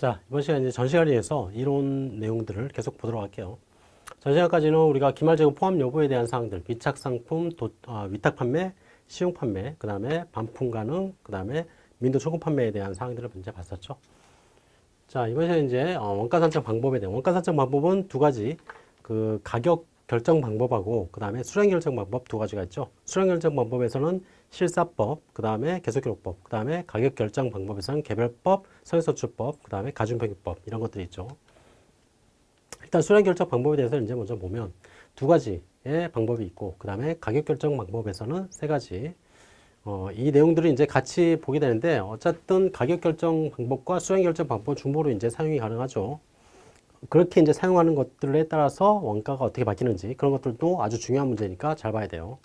자, 이번 시간 이제 전 시간에 의해서 이론 내용들을 계속 보도록 할게요. 전 시간까지는 우리가 기말재고 포함 여부에 대한 사항들, 위탁 상품, 도, 아, 위탁 판매, 시용 판매, 그 다음에 반품 가능, 그 다음에 민도 초급 판매에 대한 사항들을 먼저 봤었죠. 자, 이번 시간 이제 어, 원가 산정 방법에 대한 원가 산정 방법은 두 가지, 그 가격 결정 방법하고 그 다음에 수량 결정 방법 두 가지가 있죠. 수량 결정 방법에서는 실사법, 그 다음에 계속기록법, 그 다음에 가격 결정 방법에서는 개별법, 선행서출법, 그 다음에 가중평균법 이런 것들이 있죠. 일단 수량 결정 방법에 대해서 이제 먼저 보면 두 가지의 방법이 있고 그 다음에 가격 결정 방법에서는 세 가지 어, 이 내용들을 이제 같이 보게 되는데 어쨌든 가격 결정 방법과 수량 결정 방법 중보로 이제 사용이 가능하죠. 그렇게 이제 사용하는 것들에 따라서 원가가 어떻게 바뀌는지 그런 것들도 아주 중요한 문제니까 잘 봐야 돼요.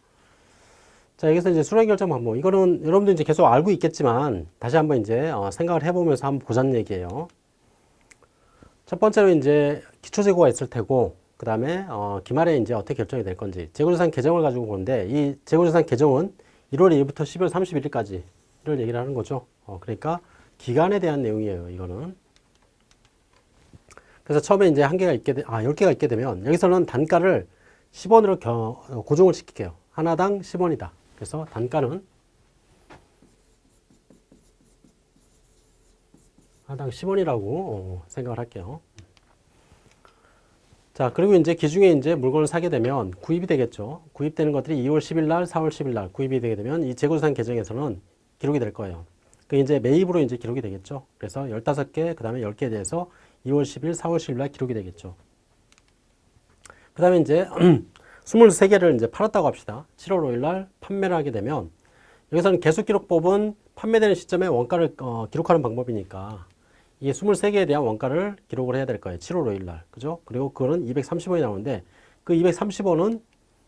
자, 여기서 이제 수량 결정 방법. 이거는 여러분들 이제 계속 알고 있겠지만 다시 한번 이제 어, 생각을 해보면서 한번 보자는 얘기예요. 첫 번째로 이제 기초 재고가 있을 테고 그 다음에 어, 기말에 이제 어떻게 결정이 될 건지 재고자산 계정을 가지고 보는데 이 재고자산 계정은 1월 1일부터 12월 31일까지를 얘기를 하는 거죠. 어, 그러니까 기간에 대한 내용이에요. 이거는. 그래서 처음에 이제 한 개가 있게 되, 아 10개가 있게 되면 여기서는 단가를 10원으로 겨, 어, 고정을 시킬게요. 하나당 10원이다. 그래서 단가는 하나당 10원이라고 어, 생각을 할게요. 자, 그리고 이제 기중에 이제 물건을 사게 되면 구입이 되겠죠. 구입되는 것들이 2월 10일 날, 4월 10일 날 구입이 되게 되면 이 재고자산 계정에서는 기록이 될 거예요. 그 이제 매입으로 이제 기록이 되겠죠. 그래서 15개, 그 다음에 10개에 대해서 2월 10일, 4월 10일 날 기록이 되겠죠. 그 다음에 이제 23개를 이제 팔았다고 합시다. 7월 5일 날 판매를 하게 되면 여기서는 계속기록법은 판매되는 시점에 원가를 어, 기록하는 방법이니까 이 23개에 대한 원가를 기록을 해야 될 거예요. 7월 5일 날. 그죠? 그리고 그거는 230원이 나오는데 그 230원은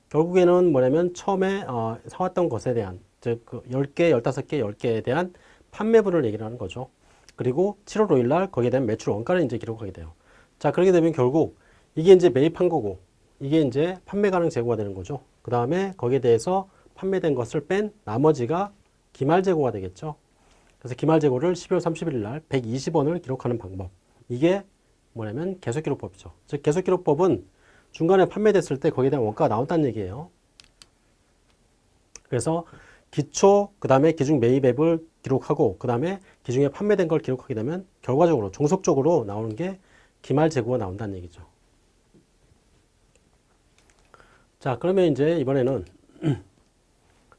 결국에는 뭐냐면 처음에 어, 사왔던 것에 대한 즉 그 10개, 15개, 10개에 대한 판매분을 얘기를 하는 거죠. 그리고 7월 5일 날 거기에 대한 매출 원가를 이제 기록하게 돼요. 자, 그렇게 되면 결국 이게 이제 매입한 거고 이게 이제 판매 가능 재고가 되는 거죠. 그 다음에 거기에 대해서 판매된 것을 뺀 나머지가 기말 재고가 되겠죠. 그래서 기말 재고를 12월 31일 날 120원을 기록하는 방법. 이게 뭐냐면 계속기록법이죠. 즉 계속기록법은 중간에 판매됐을 때 거기에 대한 원가가 나온다는 얘기예요. 그래서 기초, 그 다음에 기중 매입액을 기록하고 그 다음에 기중에 판매된 걸 기록하게 되면 결과적으로 종속적으로 나오는 게 기말 재고가 나온다는 얘기죠. 자 그러면 이제 이번에는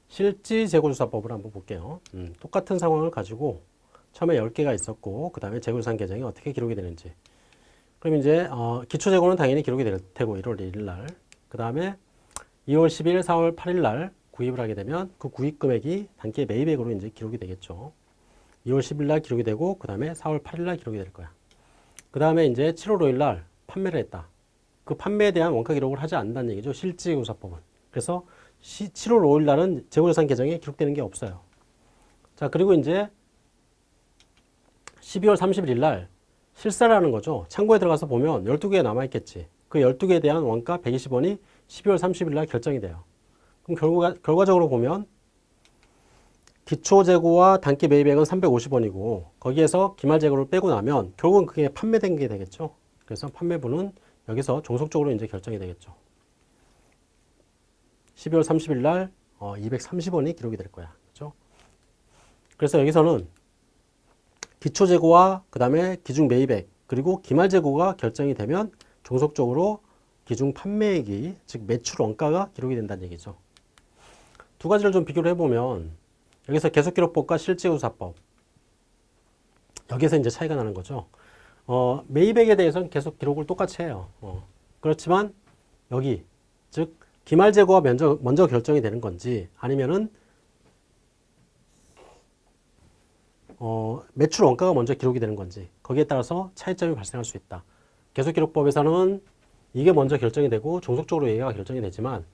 실지 재고조사법을 한번 볼게요. 음, 똑같은 상황을 가지고 처음에 10개가 있었고 그 다음에 재고조사 계정이 어떻게 기록이 되는지 그럼 이제 어, 기초재고는 당연히 기록이 될 테고 1월 1일 날 그 다음에 2월 10일, 4월 8일 날 구입을 하게 되면 그 구입 금액이 단기 매입액으로 이제 기록이 되겠죠. 2월 10일 날 기록이 되고 그 다음에 4월 8일 날 기록이 될 거야. 그 다음에 이제 7월 5일 날 판매를 했다. 그 판매에 대한 원가 기록을 하지 않는다는 얘기죠. 실지조사법은. 그래서 7월 5일 날은 재고자산 계정에 기록되는 게 없어요. 자, 그리고 이제 12월 31일 날 실사라는 거죠. 창고에 들어가서 보면 12개 남아있겠지. 그 12개에 대한 원가 120원이 12월 30일 날 결정이 돼요. 그럼 결과, 결과적으로 보면 기초 재고와 단기 매입액은 350원이고 거기에서 기말 재고를 빼고 나면 결국은 그게 판매된 게 되겠죠. 그래서 판매분은 여기서 종속적으로 이제 결정이 되겠죠. 12월 30일 날 어, 230원이 기록이 될 거야. 그렇죠? 그래서 여기서는 기초 재고와 그 다음에 기중 매입액 그리고 기말 재고가 결정이 되면 종속적으로 기중 판매액이 즉 매출 원가가 기록이 된다는 얘기죠. 두 가지를 좀 비교를 해보면 여기서 계속기록법과 실제조사법 여기서 이제 차이가 나는 거죠. 어, 매입액에 대해서는 계속 기록을 똑같이 해요. 어, 그렇지만 여기 즉 기말 재고가 먼저, 먼저 결정이 되는 건지 아니면은 어, 매출 원가가 먼저 기록이 되는 건지 거기에 따라서 차이점이 발생할 수 있다. 계속기록법에서는 이게 먼저 결정이 되고 종속적으로 얘가 결정이 되지만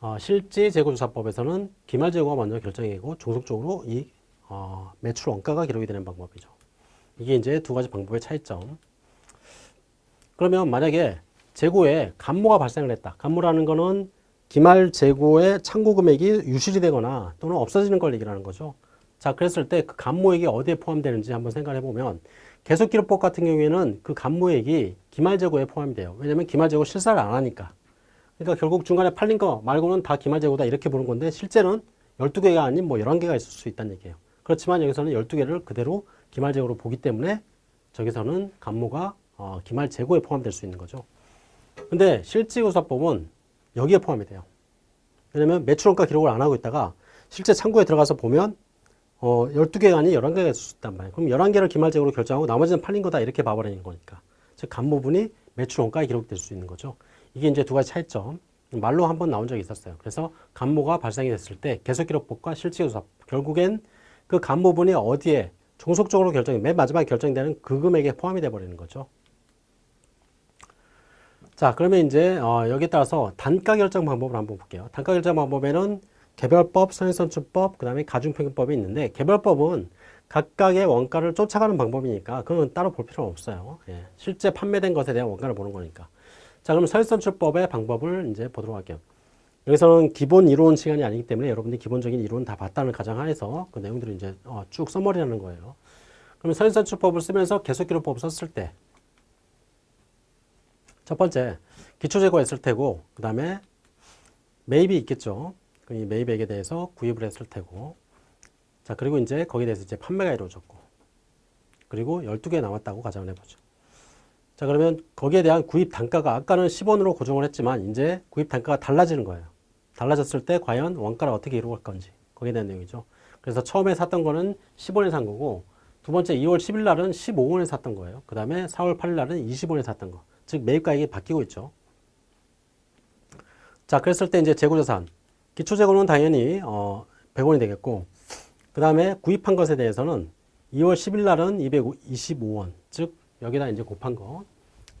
어, 실제 재고조사법에서는 기말 재고가 먼저 결정이 되고 종속적으로 이 어, 매출 원가가 기록이 되는 방법이죠. 이게 이제 두 가지 방법의 차이점. 그러면 만약에 재고에 감모가 발생을 했다. 감모라는 거는 기말 재고의 창고 금액이 유실이 되거나 또는 없어지는 걸 얘기하는 거죠. 자, 그랬을 때그 간모액이 어디에 포함되는지 한번 생각해 보면 계속 기록법 같은 경우에는 그 간모액이 기말 재고에 포함이 돼요. 왜냐면 기말 재고 실사를 안 하니까. 그러니까 결국 중간에 팔린 거 말고는 다 기말재고다 이렇게 보는 건데 실제는 12개가 아닌 뭐 11개가 있을 수 있다는 얘기예요. 그렇지만 여기서는 12개를 그대로 기말재고로 보기 때문에 저기서는 간모가 어, 기말재고에 포함될 수 있는 거죠. 근데 실지조사법은 여기에 포함이 돼요. 왜냐면 매출원가 기록을 안 하고 있다가 실제 창구에 들어가서 보면 어, 12개가 아닌 11개가 있을 수 있단 말이에요. 그럼 11개를 기말적으로 결정하고 나머지는 팔린 거다 이렇게 봐버리는 거니까. 즉, 간모분이 매출 원가에 기록될 수 있는 거죠. 이게 이제 두 가지 차이점. 말로 한 번 나온 적이 있었어요. 그래서 간모가 발생이 됐을 때 계속 기록법과 실지조사 결국엔 그 간모분이 어디에 종속적으로 결정이 맨 마지막에 결정되는 그 금액에 포함이 돼 버리는 거죠. 자, 그러면 이제 어, 여기에 따라서 단가 결정 방법을 한번 볼게요. 단가 결정 방법에는 개별법, 선행선출법, 그 다음에 가중평균법이 있는데 개별법은 각각의 원가를 쫓아가는 방법이니까 그건 따로 볼 필요는 없어요. 예, 실제 판매된 것에 대한 원가를 보는 거니까. 자, 그럼 선행선출법의 방법을 이제 보도록 할게요. 여기서는 기본 이론 시간이 아니기 때문에 여러분들이 기본적인 이론 다 봤다는 가정하에서 그 내용들을 이제 어, 쭉 써머리하는 거예요. 그러면 선행선출법을 쓰면서 계속기록법을 썼을 때 첫 번째, 기초재고가 있을 테고, 그 다음에 매입이 있겠죠. 그이 매입액에 대해서 구입을 했을 테고, 자, 그리고 이제 거기에 대해서 이제 판매가 이루어졌고, 그리고 12개 남았다고 가정을 해보죠. 자, 그러면 거기에 대한 구입 단가가 아까는 10원으로 고정을 했지만, 이제 구입 단가가 달라지는 거예요. 달라졌을 때 과연 원가를 어떻게 이루어갈 건지, 거기에 대한 내용이죠. 그래서 처음에 샀던 거는 10원에 산 거고, 두 번째 2월 10일 날은 15원에 샀던 거예요. 그 다음에 4월 8일 날은 20원에 샀던 거. 즉 매입가액이 바뀌고 있죠. 자, 그랬을 때 이제 재고자산. 기초재고는 당연히 어, 100원이 되겠고 그 다음에 구입한 것에 대해서는 2월 10일 날은 225원. 즉 여기다 이제 곱한 거.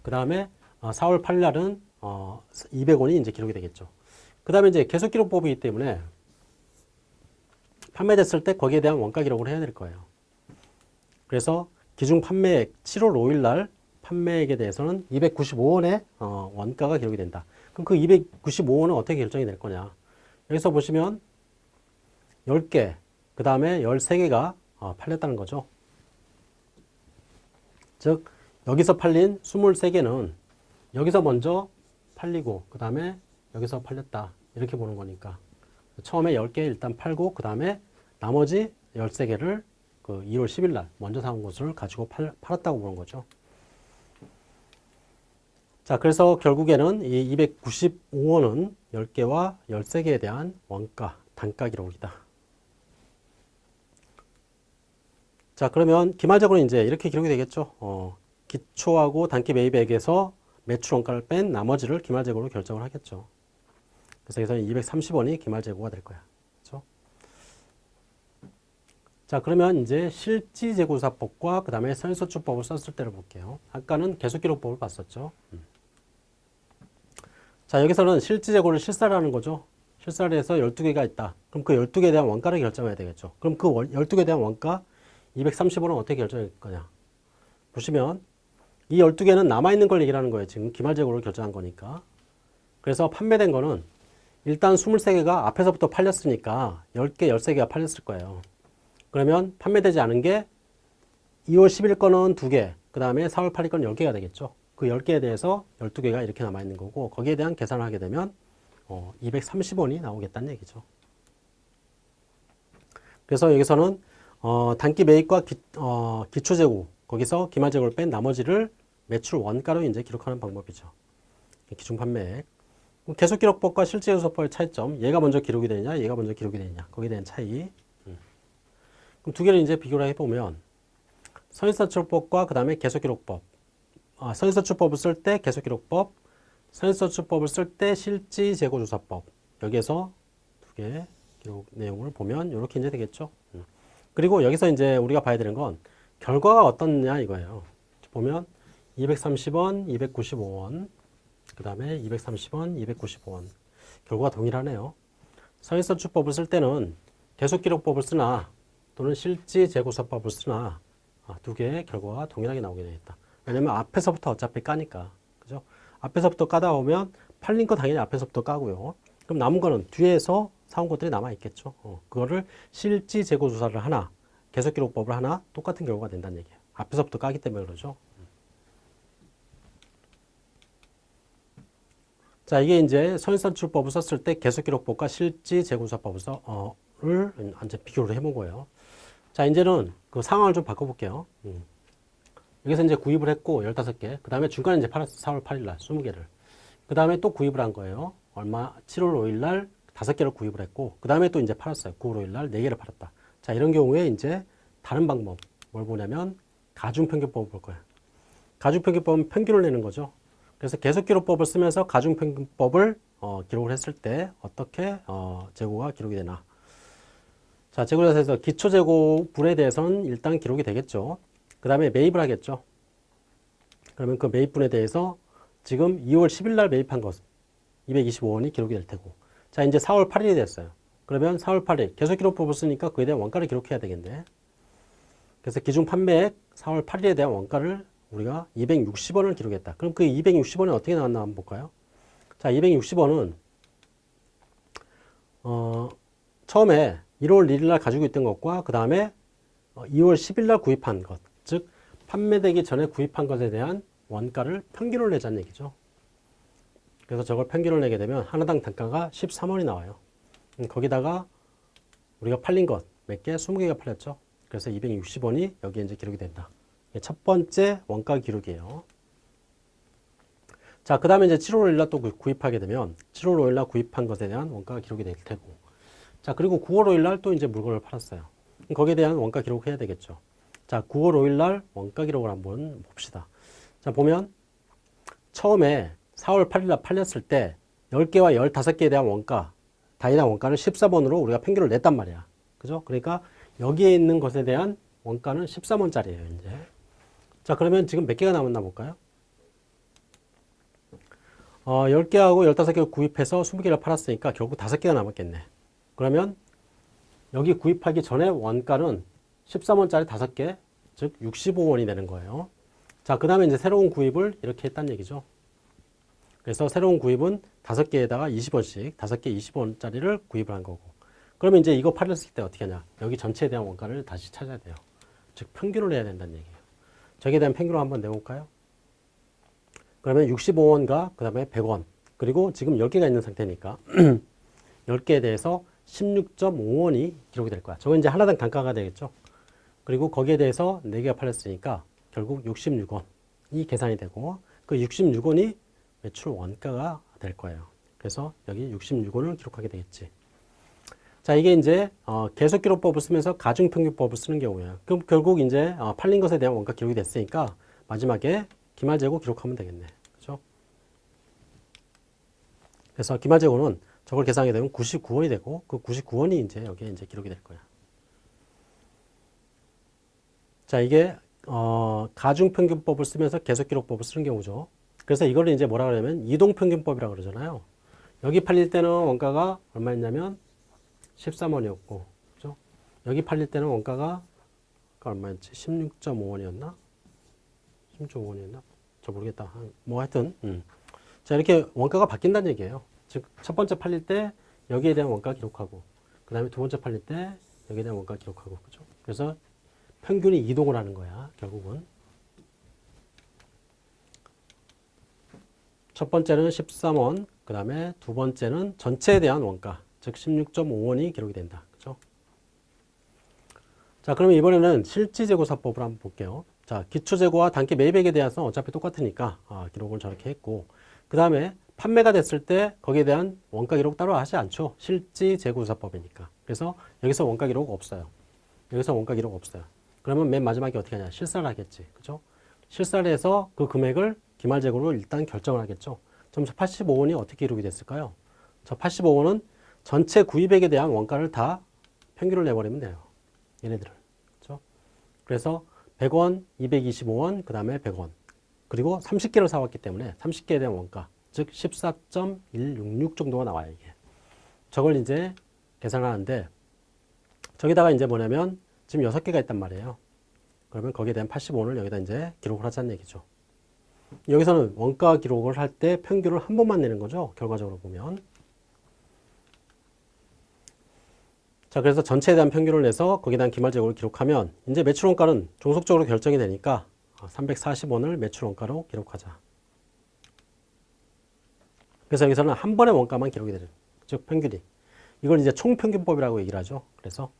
그 다음에 어, 4월 8일 날은 어, 200원이 이제 기록이 되겠죠. 그 다음에 이제 계속 기록법이기 때문에 판매됐을 때 거기에 대한 원가 기록을 해야 될 거예요. 그래서 기준 판매액 7월 5일 날 판매액에 대해서는 295원의 어, 원가가 기록이 된다. 그럼 그 295원은 어떻게 결정이 될 거냐? 여기서 보시면 10개, 그 다음에 13개가 어, 팔렸다는 거죠. 즉 여기서 팔린 23개는 여기서 먼저 팔리고 그 다음에 여기서 팔렸다. 이렇게 보는 거니까 처음에 10개 일단 팔고 그 다음에 나머지 13개를 그 2월 10일 날 먼저 사온 것을 가지고 팔, 팔았다고 보는 거죠. 자, 그래서 결국에는 이 295원은 10개와 13개에 대한 원가, 단가 기록이다. 자, 그러면 기말적으로 이제 이렇게 기록이 되겠죠. 어, 기초하고 단기 매입액에서 매출 원가를 뺀 나머지를 기말재고로 결정을 하겠죠. 그래서 여기서 230원이 기말재고가 될 거야. 그렇죠? 자, 그러면 이제 실지재고사법과 그 다음에 선소출법을 썼을 때를 볼게요. 아까는 계속기록법을 봤었죠. 음. 자, 여기서는 실지재고를 실사라는 거죠. 실사를 해서 12개가 있다. 그럼 그 12개에 대한 원가를 결정해야 되겠죠. 그럼 그 12개에 대한 원가 230원은 어떻게 결정할 거냐. 보시면 이 12개는 남아있는 걸 얘기하는 거예요. 지금 기말재고를 결정한 거니까. 그래서 판매된 거는 일단 23개가 앞에서부터 팔렸으니까 10개, 13개가 팔렸을 거예요. 그러면 판매되지 않은 게 2월 10일 거는 2개, 그 다음에 4월 8일 거는 10개가 되겠죠. 그 10개에 대해서 12개가 이렇게 남아있는 거고 거기에 대한 계산을 하게 되면 어, 230원이 나오겠다는 얘기죠. 그래서 여기서는 어, 단기 매입과 기, 어, 기초 재고 거기서 기말 재고를 뺀 나머지를 매출 원가로 이제 기록하는 방법이죠. 기준 판매액. 계속 기록법과 실제 요소법의 차이점. 얘가 먼저 기록이 되느냐, 얘가 먼저 기록이 되느냐. 거기에 대한 차이. 음. 그럼 두 개를 이제 비교를 해보면 선인사출법과 그 다음에 계속 기록법. 아, 선인서출법을 쓸 때 계속 기록법, 선인서출법을 쓸 때 실지 재고 조사법 여기에서 두 개 기록 내용을 보면 이렇게 이제 되겠죠. 음. 그리고 여기서 이제 우리가 봐야 되는 건 결과가 어떻냐 이거예요. 보면 230원, 295원, 그 다음에 230원, 295원 결과가 동일하네요. 선인서출법을 쓸 때는 계속기록법을 쓰나 또는 실지재고사법을 쓰나 아, 두 개의 결과가 동일하게 나오게 되겠다. 왜냐면 앞에서부터 어차피 까니까. 그죠? 앞에서부터 까다 오면 팔린 거 당연히 앞에서부터 까고요. 그럼 남은 거는 뒤에서 사온 것들이 남아 있겠죠. 어, 그거를 실지 재고 조사를 하나, 계속 기록법을 하나 똑같은 결과가 된다는 얘기예요. 앞에서부터 까기 때문에 그러죠. 자, 이게 이제 선인산출법을 썼을 때 계속 기록법과 실지 재고조사법을 써, 어, 를 이제 비교를 해본 거예요. 자, 이제는 그 상황을 좀 바꿔볼게요. 음. 여기서 이제 구입을 했고, 15개. 그 다음에 중간에 이제 팔았어. 4월 8일 날 20개를. 그 다음에 또 구입을 한 거예요. 얼마? 7월 5일 날 5개를 구입을 했고, 그 다음에 또 이제 팔았어요. 9월 5일 날 4개를 팔았다. 자, 이런 경우에 이제 다른 방법. 뭘 보냐면, 가중평균법을 볼 거예요. 가중평균법은 평균을 내는 거죠. 그래서 계속기록법을 쓰면서 가중평균법을 어, 기록을 했을 때 어떻게 어, 재고가 기록이 되나. 자, 재고자에서 기초재고분에 대해서는 일단 기록이 되겠죠. 그 다음에 매입을 하겠죠. 그러면 그 매입분에 대해서 지금 2월 10일 날 매입한 것 225원이 기록이 될 테고 자 이제 4월 8일이 됐어요. 그러면 4월 8일 계속 기록법을 쓰니까 그에 대한 원가를 기록해야 되겠네. 그래서 기준 판매액 4월 8일에 대한 원가를 우리가 260원을 기록했다. 그럼 그 260원이 어떻게 나왔나 한번 볼까요? 자, 260원은 어, 처음에 1월 1일 날 가지고 있던 것과 그 다음에 2월 10일 날 구입한 것, 즉 판매되기 전에 구입한 것에 대한 원가를 평균을 내자는 얘기죠. 그래서 저걸 평균을 내게 되면 하나당 단가가 13원이 나와요. 음, 거기다가 우리가 팔린 것 몇 개? 20개가 팔렸죠. 그래서 260원이 여기에 이제 기록이 된다. 첫 번째 원가 기록이에요. 자, 그 다음에 이제 7월 5일날 또 구입하게 되면 7월 5일날 구입한 것에 대한 원가가 기록이 될 테고 자, 그리고 9월 5일날 또 이제 물건을 팔았어요. 거기에 대한 원가 기록해야 되겠죠. 자, 9월 5일날 원가 기록을 한번 봅시다. 자, 보면 처음에 4월 8일날 팔렸을 때 10개와 15개에 대한 원가, 다이당 원가는 14번으로 우리가 평균을 냈단 말이야. 그죠? 그러니까 여기에 있는 것에 대한 원가는 13원짜리예요, 이제. 자, 그러면 지금 몇 개가 남았나 볼까요? 어, 10개하고 15개 구입해서 20개를 팔았으니까 결국 5개가 남았겠네. 그러면 여기 구입하기 전에 원가는 13원짜리 5개, 즉 65원이 되는 거예요. 자, 그 다음에 이제 새로운 구입을 이렇게 했다는 얘기죠. 그래서 새로운 구입은 5개에다가 20원씩, 5개 20원짜리를 구입을 한 거고. 그러면 이제 이거 팔렸을 때 어떻게 하냐. 여기 전체에 대한 원가를 다시 찾아야 돼요. 즉, 평균을 내야 된다는 얘기예요. 저기에 대한 평균을 한번 내볼까요? 그러면 65원과 그 다음에 100원 그리고 지금 10개가 있는 상태니까 10개에 대해서 16.5원이 기록이 될 거야. 저건 이제 하나당 단가가 되겠죠. 그리고 거기에 대해서 4개가 팔렸으니까 결국 66원이 계산이 되고 그 66원이 매출 원가가 될 거예요. 그래서 여기 66원을 기록하게 되겠지. 자, 이게 이제 어, 계속 기록법을 쓰면서 가중 평균법을 쓰는 경우예요. 그럼 결국 이제 어, 팔린 것에 대한 원가 기록이 됐으니까 마지막에 기말 재고 기록하면 되겠네. 그죠? 그래서 기말 재고는 저걸 계산하게 되면 99원이 되고 그 99원이 이제 여기에 이제 기록이 될 거야. 자, 이게 어, 가중평균법을 쓰면서 계속기록법을 쓰는 경우죠. 그래서 이걸 이제 뭐라 그러냐면 이동평균법이라고 그러잖아요. 여기 팔릴 때는 원가가 얼마였냐면 13원이었고, 그죠? 여기 팔릴 때는 원가가 얼마였지? 16.5원이었나? 16.5원이었나? 저 모르겠다. 뭐 하여튼, 음. 자, 이렇게 원가가 바뀐다는 얘기예요. 즉, 첫 번째 팔릴 때 여기에 대한 원가 기록하고, 그 다음에 두 번째 팔릴 때 여기에 대한 원가 기록하고, 그죠? 그래서 평균이 이동을 하는 거야, 결국은. 첫 번째는 13원, 그 다음에 두 번째는 전체에 대한 원가, 즉 16.5원이 기록이 된다. 그죠? 자, 그러면 이번에는 실지재고사법을 한번 볼게요. 자, 기초재고와 단기 매입액에 대해서 어차피 똑같으니까 아, 기록을 저렇게 했고 그 다음에 판매가 됐을 때 거기에 대한 원가 기록 따로 하지 않죠. 실지재고사법이니까. 그래서 여기서 원가 기록 없어요. 여기서 원가 기록 없어요. 그러면 맨 마지막에 어떻게 하냐. 실사를 하겠지. 그죠? 실사를 해서 그 금액을 기말재고로 일단 결정을 하겠죠. 점수 85원이 어떻게 기록이 됐을까요? 저 85원은 전체 구입액에 대한 원가를 다 평균을 내버리면 돼요. 얘네들을. 그렇죠? 그래서 100원, 225원, 그 다음에 100원. 그리고 30개를 사왔기 때문에 30개에 대한 원가, 즉 14.166 정도가 나와요, 이게. 저걸 이제 계산하는데 저기다가 이제 뭐냐면 지금 6개가 있단 말이에요. 그러면 거기에 대한 85원을 여기다 이제 기록을 하자는 얘기죠. 여기서는 원가 기록을 할 때 평균을 한 번만 내는 거죠. 결과적으로 보면. 자, 그래서 전체에 대한 평균을 내서 거기에 대한 기말재고를 기록하면 이제 매출 원가는 종속적으로 결정이 되니까 340원을 매출 원가로 기록하자. 그래서 여기서는 한 번의 원가만 기록이 되는, 즉 평균이. 이걸 이제 총평균법이라고 얘기를 하죠. 그래서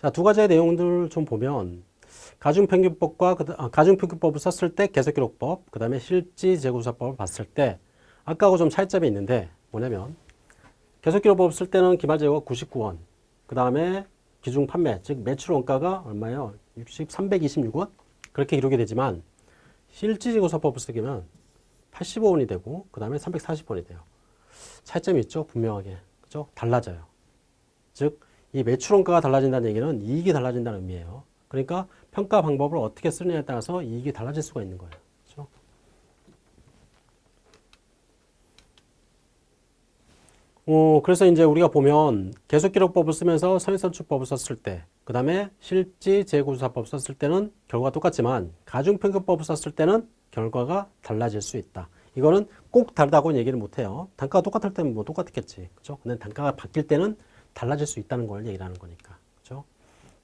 자, 두 가지의 내용들 좀 보면 가중평균법과 그, 아, 가중평균법을 썼을 때 계속기록법, 그 다음에 실지재고조사법을 봤을 때 아까하고 좀 차이점이 있는데 뭐냐면 계속기록법 쓸 때는 기말재고가 99원, 그 다음에 기중 판매, 즉 매출 원가가 얼마예요? 60, 326원? 그렇게 기록이 되지만 실지재고사법을 쓰기면 85원이 되고 그 다음에 340원이 돼요. 차이점이 있죠? 분명하게. 그죠? 달라져요. 즉, 이 매출 원가가 달라진다는 얘기는 이익이 달라진다는 의미예요. 그러니까 평가 방법을 어떻게 쓰느냐에 따라서 이익이 달라질 수가 있는 거예요. 그렇죠? 어, 그래서 이제 우리가 보면 계속기록법을 쓰면서 선입선출법을 썼을 때, 그 다음에 실지 재고조사법 썼을 때는 결과가 똑같지만 가중평균법을 썼을 때는 결과가 달라질 수 있다. 이거는 꼭 다르다고는 얘기를 못해요. 단가가 똑같을 때는 뭐 똑같겠지. 그죠? 근데 단가가 바뀔 때는 달라질 수 있다는 걸 얘기를 하는 거니까.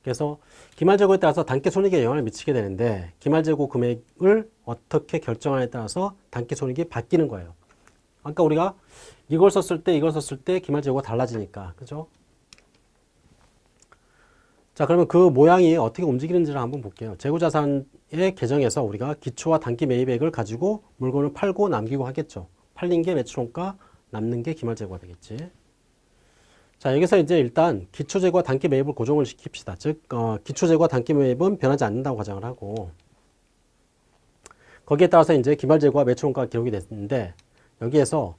그래서 기말재고에 따라서 단기 손익에 영향을 미치게 되는데 기말재고 금액을 어떻게 결정하냐에 따라서 단기 손익이 바뀌는 거예요. 아까 우리가 이걸 썼을 때 이걸 썼을 때 기말재고가 달라지니까. 그죠? 자, 그러면 그 모양이 어떻게 움직이는지를 한번 볼게요. 재고자산의 계정에서 우리가 기초와 단기 매입액을 가지고 물건을 팔고 남기고 하겠죠. 팔린 게 매출원가, 남는 게 기말재고가 되겠지. 자, 여기서 이제 일단 기초재고와 단기 매입을 고정을 시킵시다. 즉, 어, 기초재고와 단기 매입은 변하지 않는다고 가정을 하고, 거기에 따라서 이제 기말재고와 매출원가가 기록이 됐는데, 여기에서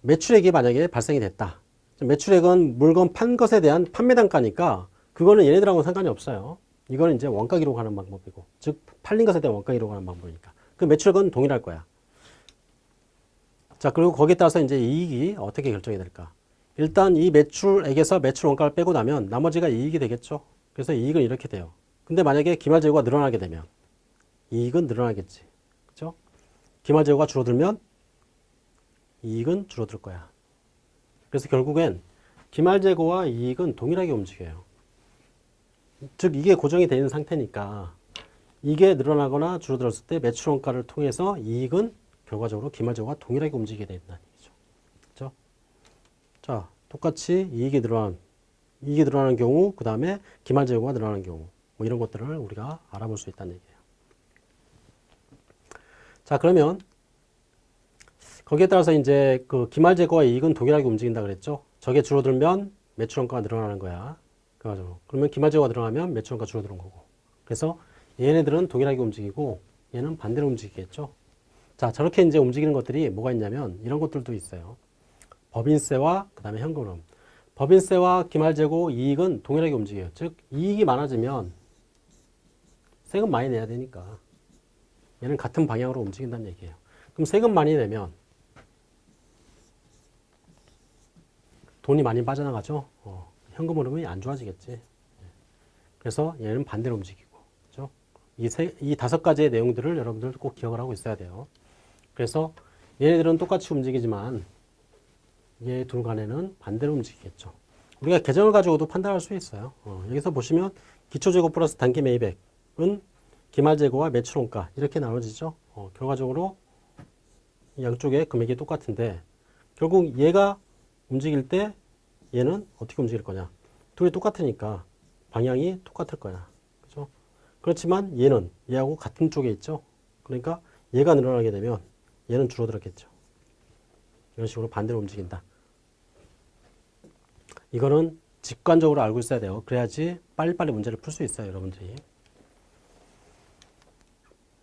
매출액이 만약에 발생이 됐다. 매출액은 물건 판 것에 대한 판매 단가니까 그거는 얘네들하고는 상관이 없어요. 이거는 이제 원가 기록하는 방법이고, 즉 팔린 것에 대한 원가 기록하는 방법이니까. 그 매출액은 동일할 거야. 자, 그리고 거기에 따라서 이제 이익이 어떻게 결정이 될까? 일단 이 매출액에서 매출 원가를 빼고 나면 나머지가 이익이 되겠죠. 그래서 이익은 이렇게 돼요. 근데 만약에 기말 재고가 늘어나게 되면 이익은 늘어나겠지. 그죠? 기말 재고가 줄어들면 이익은 줄어들 거야. 그래서 결국엔 기말 재고와 이익은 동일하게 움직여요. 즉 이게 고정이 되는 상태니까 이게 늘어나거나 줄어들었을 때 매출 원가를 통해서 이익은 결과적으로 기말 재고가 동일하게 움직이게. 그렇죠? 자, 똑같이 이익이 늘어난 이익이 늘어나는 경우, 그 다음에 기말재고가 늘어나는 경우, 뭐 이런 것들을 우리가 알아볼 수 있다는 얘기예요. 자, 그러면 거기에 따라서 이제 그 기말재고와 이익은 동일하게 움직인다 그랬죠. 저게 줄어들면 매출원가가 늘어나는 거야. 그래가지고 그러면 기말재고가 늘어나면 매출원가 줄어드는 거고. 그래서 얘네들은 동일하게 움직이고 얘는 반대로 움직이겠죠. 자, 저렇게 이제 움직이는 것들이 뭐가 있냐면 이런 것들도 있어요. 법인세와 그 다음에 현금흐름. 법인세와 기말재고 이익은 동일하게 움직여요. 즉 이익이 많아지면 세금 많이 내야 되니까 얘는 같은 방향으로 움직인다는 얘기예요. 그럼 세금 많이 내면 돈이 많이 빠져나가죠. 어, 현금 흐름이 안 좋아지겠지. 그래서 얘는 반대로 움직이고, 그죠? 이, 세, 이 다섯 가지의 내용들을 여러분들 꼭 기억을 하고 있어야 돼요. 그래서 얘네들은 똑같이 움직이지만 얘 둘 간에는 반대로 움직이겠죠. 우리가 계정을 가지고도 판단할 수 있어요. 어, 여기서 보시면 기초재고 플러스 단기 매입액은 기말재고와 매출원가 이렇게 나눠지죠. 어, 결과적으로 양쪽의 금액이 똑같은데 결국 얘가 움직일 때 얘는 어떻게 움직일 거냐. 둘이 똑같으니까 방향이 똑같을 거야. 그죠? 그렇지만 얘는 얘하고 같은 쪽에 있죠. 그러니까 얘가 늘어나게 되면 얘는 줄어들었겠죠. 이런 식으로 반대로 움직인다. 이거는 직관적으로 알고 있어야 돼요. 그래야지 빨리빨리 문제를 풀 수 있어요, 여러분들이.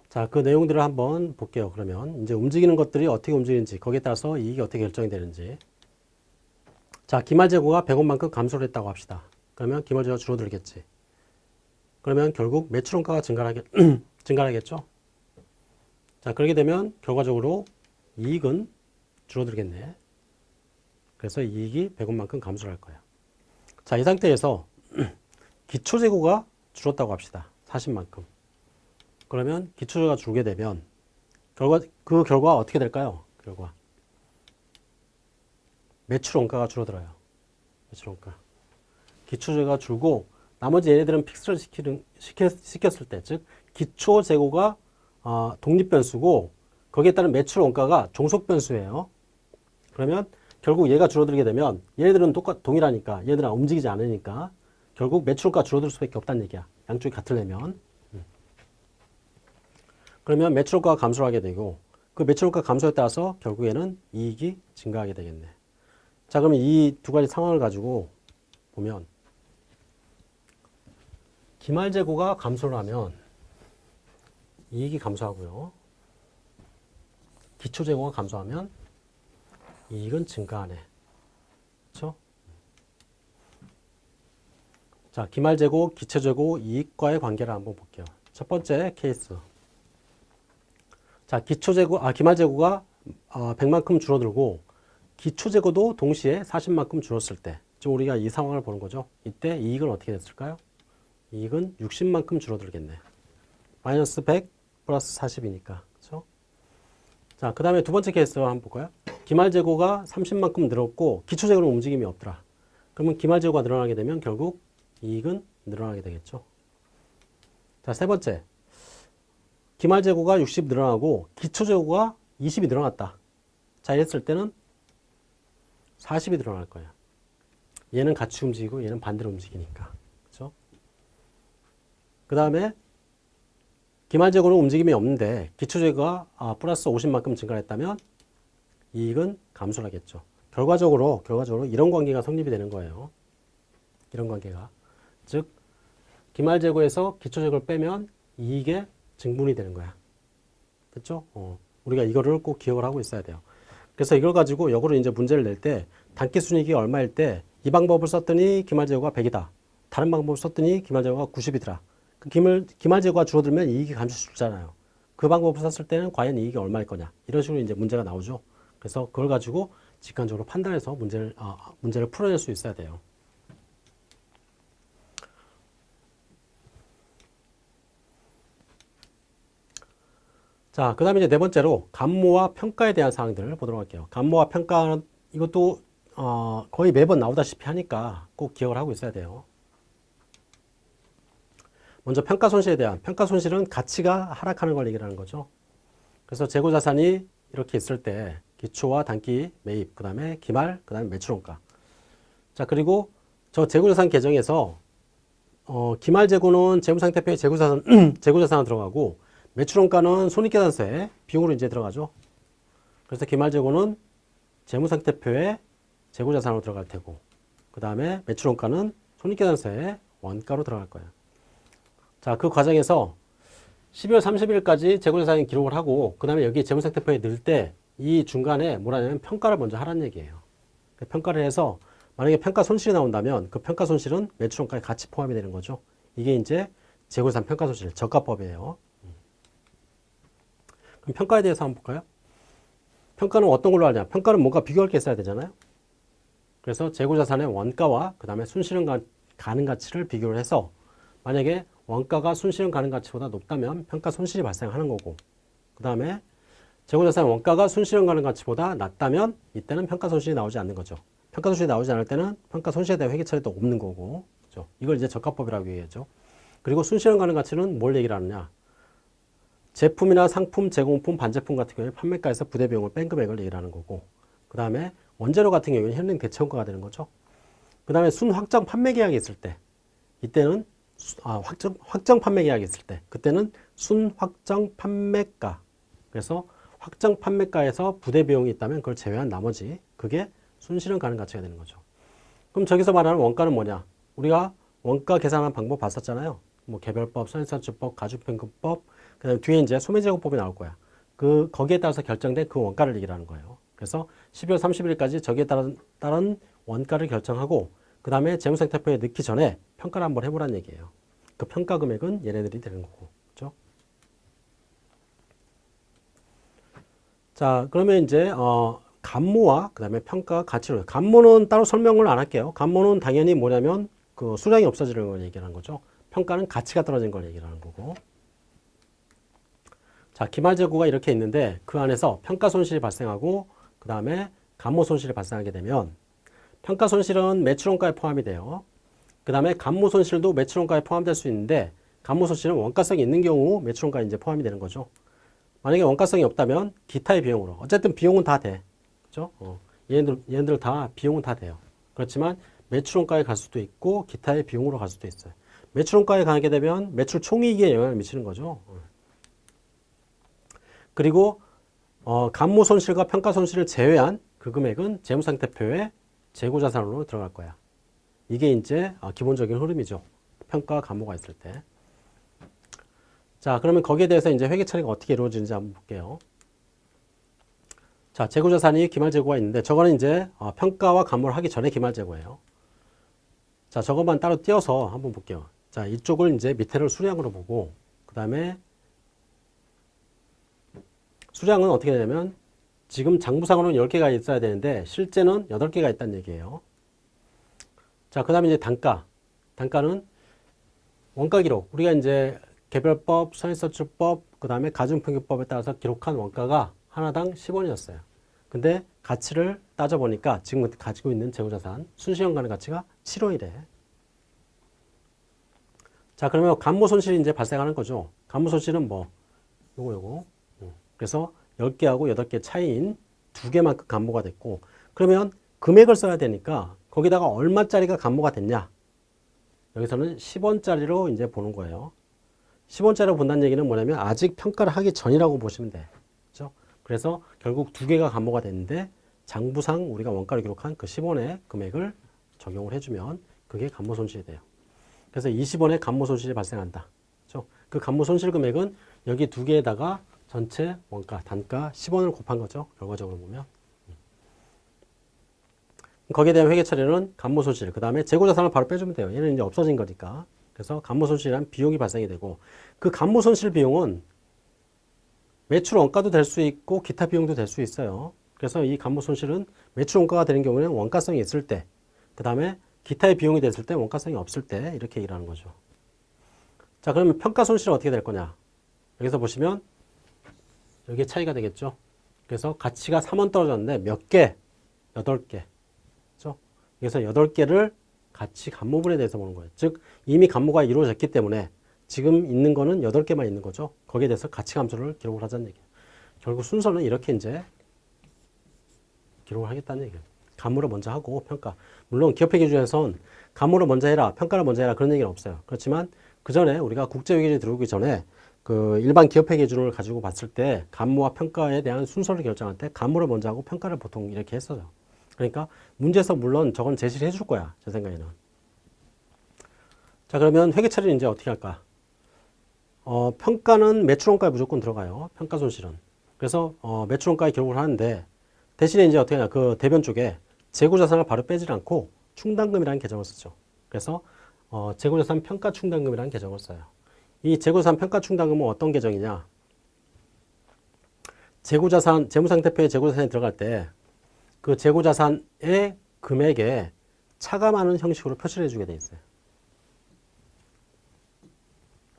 자, 그 내용들을 한번 볼게요. 그러면 이제 움직이는 것들이 어떻게 움직이는지, 거기에 따라서 이익이 어떻게 결정이 되는지. 자, 기말 재고가 100원만큼 감소를 했다고 합시다. 그러면 기말 재고가 줄어들겠지. 그러면 결국 매출 원가가 증가하겠, 증가하겠죠? 자, 그렇게 되면 결과적으로 이익은 줄어들겠네. 그래서 이익이 100원만큼 감소를 할 거야. 자, 이 상태에서 기초재고가 줄었다고 합시다. 40만큼. 그러면 기초재고가 줄게 되면 결과 그 결과 어떻게 될까요? 결과 매출 원가가 줄어들어요. 매출 원가. 기초재고가 줄고 나머지 얘네들은 픽스를 시키는, 시켰, 시켰을 때, 즉 기초재고가 어, 독립변수고 거기에 따른 매출 원가가 종속변수예요. 그러면 결국 얘가 줄어들게 되면 얘네들은 똑같 동일하니까 얘네들은 움직이지 않으니까 결국 매출가 줄어들 수밖에 없다는 얘기야. 양쪽이 같으려면. 음. 그러면 매출가가 감소를 하게 되고 그 매출가 감소에 따라서 결국에는 이익이 증가하게 되겠네. 자, 그러면 이 두 가지 상황을 가지고 보면 기말 재고가 감소를 하면 이익이 감소하고요. 기초 재고가 감소하면 이익은 증가하네. 그렇죠? 자, 기말 재고, 기초 재고, 이익과의 관계를 한번 볼게요. 첫 번째 케이스. 자, 기초 재고, 아, 기말 재고가 어, 100만큼 줄어들고 기초 재고도 동시에 40만큼 줄었을 때, 지금 우리가 이 상황을 보는 거죠. 이때 이익은 어떻게 됐을까요? 이익은 60만큼 줄어들겠네. 마이너스 100 플러스 40이니까. 그렇죠? 자, 그 다음에 두 번째 케이스 한번 볼까요? 기말 재고가 30만큼 늘었고 기초 재고는 움직임이 없더라. 그러면 기말 재고가 늘어나게 되면 결국 이익은 늘어나게 되겠죠. 자, 세 번째. 기말 재고가 60 늘어나고 기초 재고가 20이 늘어났다. 자, 이랬을 때는 40이 늘어날 거야. 얘는 같이 움직이고 얘는 반대로 움직이니까. 그렇죠? 그 다음에 기말 재고는 움직임이 없는데 기초 재고가 아, 플러스 50만큼 증가했다면 이익은 감소를 하겠죠. 결과적으로 결과적으로 이런 관계가 성립이 되는 거예요. 이런 관계가. 즉 기말 재고에서 기초 재고를 빼면 이익의 증분이 되는 거야. 됐죠? 어, 우리가 이거를 꼭 기억을 하고 있어야 돼요. 그래서 이걸 가지고 역으로 이제 문제를 낼 때 단기 순이익이 얼마일 때 이 방법을 썼더니 기말 재고가 100이다. 다른 방법을 썼더니 기말 재고가 90이더라. 그 기말, 기말 재고가 줄어들면 이익이 감소되잖아요. 그 방법을 썼을 때는 과연 이익이 얼마일 거냐. 이런 식으로 이제 문제가 나오죠. 그래서 그걸 가지고 직관적으로 판단해서 문제를, 아, 문제를 풀어낼 수 있어야 돼요. 자, 그 다음에 이제 네 번째로 감모와 평가에 대한 사항들을 보도록 할게요. 감모와 평가는 이것도 어, 거의 매번 나오다시피 하니까 꼭 기억을 하고 있어야 돼요. 먼저 평가 손실에 대한 평가 손실은 가치가 하락하는 걸 얘기하는 거죠. 그래서 재고 자산이 이렇게 있을 때 기초와 단기 매입, 그 다음에 기말, 그 다음에 매출원가. 자, 그리고 저 재고자산 계정에서 어, 기말 재고는 재무상태표에 재고자산, 재고자산으로 들어가고 매출원가는 손익계산서에 비용으로 이제 들어가죠. 그래서 기말 재고는 재무상태표에 재고자산으로 들어갈 테고 그 다음에 매출원가는 손익계산서에 원가로 들어갈 거예요. 자, 그 과정에서 12월 30일까지 재고자산 기록을 하고 그 다음에 여기 재무상태표에 넣을 때 이 중간에 뭐라냐면 평가를 먼저 하라는 얘기예요. 그 평가를 해서 만약에 평가 손실이 나온다면 그 평가 손실은 매출원가에 같이 포함이 되는 거죠. 이게 이제 재고자산 평가 손실 저가법이에요. 그럼 평가에 대해서 한번 볼까요? 평가는 어떤 걸로 하냐? 평가는 뭔가 비교할 게 있어야 되잖아요. 그래서 재고자산의 원가와 그 다음에 순실현 가능 가치를 비교를 해서 만약에 원가가 순실현 가능 가치보다 높다면 평가 손실이 발생하는 거고 그 다음에 재고자산 원가가 순실현 가능 가치보다 낮다면 이때는 평가 손실이 나오지 않는 거죠. 평가 손실이 나오지 않을 때는 평가 손실에 대한 회계 처리도 없는 거고 그죠? 이걸 이제 적합법이라고 얘기하죠. 그리고 순실현 가능 가치는 뭘 얘기를 하느냐? 제품이나 상품, 제공품, 반제품 같은 경우에 판매가에서 부대 비용을 뺀 금액을 얘기를 하는 거고 그 다음에 원재료 같은 경우에는 현행 대체원가가 되는 거죠. 그 다음에 순 확정 판매 계약이 있을 때 이때는 아, 확정, 확정 판매 계약이 있을 때 그때는 순 확정 판매가 그래서 확정 판매가에서 부대 비용이 있다면 그걸 제외한 나머지 그게 순실현 가능 가치가 되는 거죠. 그럼 저기서 말하는 원가는 뭐냐? 우리가 원가 계산하는 방법 봤었잖아요. 뭐 개별법, 선인산주법, 가중평균법, 그다음 뒤에 이제 소매제공법이 나올 거야. 그 거기에 따라서 결정된 그 원가를 얘기하는 거예요. 그래서 12월 30일까지 저기에 따른, 따른 원가를 결정하고 그 다음에 재무상태표에 넣기 전에 평가를 한번 해보라는 얘기예요. 그 평가 금액은 얘네들이 되는 거고. 그죠? 자, 그러면 이제, 어, 감모와 그 다음에 평가 가치를. 감모는 따로 설명을 안 할게요. 감모는 당연히 뭐냐면 그 수량이 없어지는 걸 얘기하는 거죠. 평가는 가치가 떨어진 걸 얘기하는 거고. 자, 기말 재고가 이렇게 있는데 그 안에서 평가 손실이 발생하고 그 다음에 감모 손실이 발생하게 되면 평가 손실은 매출원가에 포함이 돼요. 그 다음에 간무 손실도 매출원가에 포함될 수 있는데 간무 손실은 원가성이 있는 경우 매출원가에 이제 포함이 되는 거죠. 만약에 원가성이 없다면 기타의 비용으로 어쨌든 비용은 다 돼. 그죠? 어. 얘네들 얘네들 다 비용은 다 돼요. 그렇지만 매출원가에 갈 수도 있고 기타의 비용으로 갈 수도 있어요. 매출원가에 가게 되면 매출 총이익에 영향을 미치는 거죠. 어. 그리고 어, 간무 손실과 평가 손실을 제외한 그 금액은 재무상태표에 재고자산으로 들어갈 거야. 이게 이제 어, 기본적인 흐름이죠. 평가 간무가 있을 때. 자, 그러면 거기에 대해서 이제 회계 처리가 어떻게 이루어지는지 한번 볼게요. 자, 재고자산이 기말재고가 있는데 저거는 이제 어, 평가와 간무를 하기 전에 기말재고예요. 자, 저것만 따로 띄어서 한번 볼게요. 자, 이쪽을 이제 밑에를 수량으로 보고 그 다음에 수량은 어떻게 되냐면 지금 장부상으로는 10개가 있어야 되는데 실제는 8개가 있다는 얘기예요. 자, 그 다음에 이제 단가. 단가는 원가 기록. 우리가 이제 개별법, 선인서출법, 그 다음에 가중평균법에 따라서 기록한 원가가 하나당 10원이었어요. 근데 가치를 따져보니까 지금 가지고 있는 재고자산, 순시연간의 가치가 7원이래. 자, 그러면 간모 손실이 이제 발생하는 거죠. 간모 손실은 뭐, 요거, 요거. 음. 그래서 10개하고 8개 차이인 두 개만큼 간모가 됐고, 그러면 금액을 써야 되니까 거기다가 얼마짜리가 간모가 됐냐? 여기서는 10원짜리로 이제 보는 거예요. 10원짜리로 본다는 얘기는 뭐냐면 아직 평가를 하기 전이라고 보시면 돼. 그죠? 그래서 결국 두 개가 간모가 됐는데 장부상 우리가 원가를 기록한 그 10원의 금액을 적용을 해주면 그게 간모 손실이 돼요. 그래서 20원의 간모 손실이 발생한다. 그죠? 그 간모 손실 금액은 여기 두 개에다가 전체 원가, 단가 10원을 곱한 거죠. 결과적으로 보면. 거기에 대한 회계 처리는 간모 손실, 그 다음에 재고 자산을 바로 빼주면 돼요. 얘는 이제 없어진 거니까. 그래서 간모 손실이란 비용이 발생이 되고 그 간모 손실 비용은 매출 원가도 될 수 있고 기타 비용도 될 수 있어요. 그래서 이 간모 손실은 매출 원가가 되는 경우에는 원가성이 있을 때, 그 다음에 기타의 비용이 됐을 때 원가성이 없을 때 이렇게 얘기를 하는 거죠. 자, 그러면 평가 손실은 어떻게 될 거냐? 여기서 보시면 여기에 차이가 되겠죠. 그래서 가치가 3원 떨어졌는데 몇 개? 8개. 그죠? 그래서 8개를 가치 간모분에 대해서 보는 거예요. 즉 이미 간모가 이루어졌기 때문에 지금 있는 거는 8개만 있는 거죠. 거기에 대해서 가치 감소를 기록을 하자는 얘기예요. 결국 순서는 이렇게 이제 기록을 하겠다는 얘기예요. 간모를 먼저 하고 평가. 물론 기업회 기준에선 간모를 먼저 해라, 평가를 먼저 해라 그런 얘기는 없어요. 그렇지만 그 전에 우리가 국제회계에 들어오기 전에 그 일반 기업회 기준을 가지고 봤을 때 간모와 평가에 대한 순서를 결정할 때 간모를 먼저 하고 평가를 보통 이렇게 했어요. 그러니까 문제에서 물론 저건 제시를 해줄 거야. 제 생각에는. 자 그러면 회계 처리는 이제 어떻게 할까? 어, 평가는 매출원가에 무조건 들어가요. 평가 손실은. 그래서 어, 매출원가에 기록을 하는데 대신에 이제 어떻게 하냐. 그 대변 쪽에 재고자산을 바로 빼질 않고 충당금이라는 계정을 쓰죠. 그래서 어, 재고자산 평가 충당금이라는 계정을 써요. 이 재고자산 평가 충당금은 어떤 계정이냐? 재고자산, 재무상태표에 재고자산이 들어갈 때 그 재고자산의 금액에 차감하는 형식으로 표시를 해주게 돼 있어요.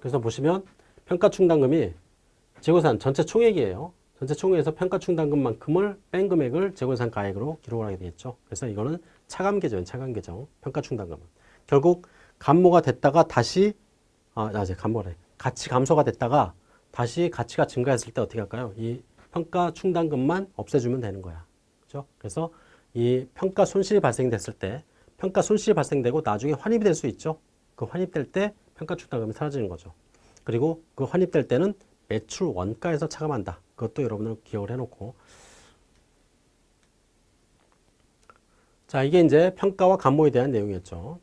그래서 보시면 평가충당금이 재고산 전체 총액이에요. 전체 총액에서 평가충당금만큼을 뺀 금액을 재고산 가액으로 기록을 하게 되겠죠. 그래서 이거는 차감 계정, 차감 계정, 평가충당금은 결국 감모가 됐다가 다시 아, 이제 감모래. 가치 감소가 됐다가 다시 가치가 증가했을 때 어떻게 할까요? 이 평가충당금만 없애주면 되는 거야. 그죠? 그래서 이 평가 손실이 발생됐을 때 평가 손실이 발생되고 나중에 환입이 될 수 있죠. 그 환입될 때 평가 충당금이 사라지는 거죠. 그리고 그 환입될 때는 매출 원가에서 차감한다. 그것도 여러분들 기억을 해놓고 자 이게 이제 평가와 감모에 대한 내용이었죠.